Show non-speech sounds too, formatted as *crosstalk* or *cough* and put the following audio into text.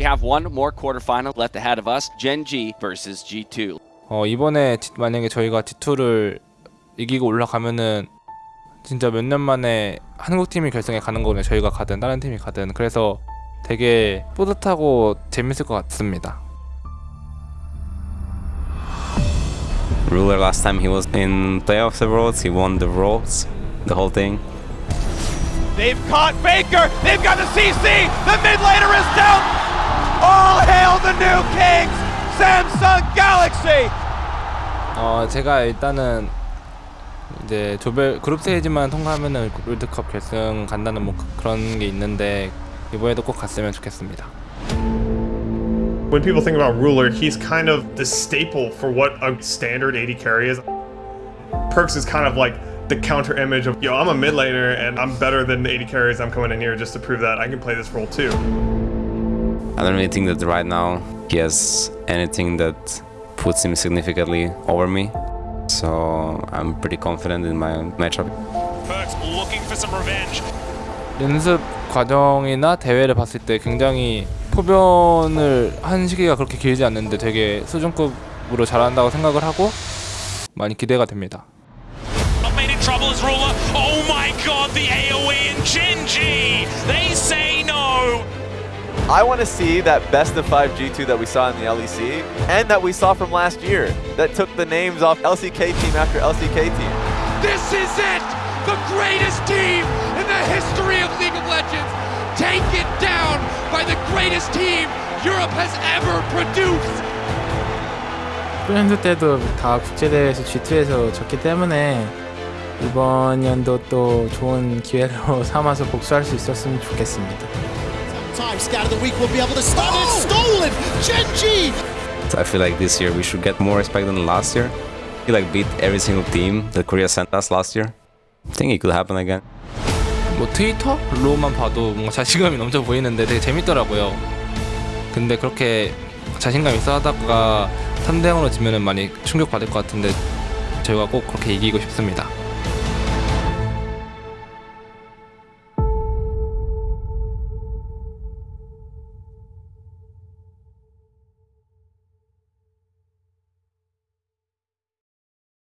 We have one more quarterfinal left ahead of us. Gen G versus G2. 어, 이번에 지- 만약에 저희가 G2를 이기고 올라가면은 진짜 몇 년 만에 한국 팀이 결승에 가는 거거든요. 저희가 가든 다른 팀이 가든. 그래서 되게 뿌듯하고 재밌을 것 같습니다. Ruler last time he was in playoffs of Worlds, he won the Worlds, the whole thing. They've caught Faker. They've got the CC. The mid laner is down. New kings, Samsung Galaxy. 어, 제가 일단은 이제 조별 그룹 스테이지만 통과하면은 롤드컵 결승 간다는 뭐 그- 그런 게 있는데 이번에도 꼭 갔으면 좋겠습니다. When people think about Ruler, he's kind of the staple for what a standard AD carry is. Perks is kind of like the counter image of, yo, I'm a mid laner and I'm better than the AD carries I'm coming in here just to prove that I can play this role too. I don't really think that right now he has anything that puts him significantly over me. So I'm pretty confident in my matchup. Perks looking for some revenge. 연습 과정이나 대회를 봤을 때 굉장히 포변을 한 시기가 그렇게 길지 않는데 되게 수준급으로 잘한다고 생각을 하고 많이 기대가 됩니다. Trouble as ruler. Oh my god, the AoE and Genji. They say no. I want to see that best of 5 G2 that we saw in the LEC and that we saw from last year that took the names off LCK team after LCK team. This is it! The greatest team in the history of League of Legends! Take it down by the greatest team Europe has ever produced! 프렌드 때도 다 국제대회에서 G2에서 졌기 때문에 이번 연도 또 좋은 기회로 *laughs* 삼아서 복수할 수 있었으면 좋겠습니다. Time scout of the week will be able to stop it. Stolen! Genji! I feel like this year we should get more respect than last year. He like beat every single team that Korea sent us last year. I think it could happen again. 뭐 트위터로만 봐도 뭔가 자신감이 넘쳐 보이는데 되게 재밌더라고요. 근데 그렇게 자신감 있어 하다가 3대 0으로 지면은 많이 충격 받을 것 같은데 저희가 꼭 그렇게 이기고 싶습니다.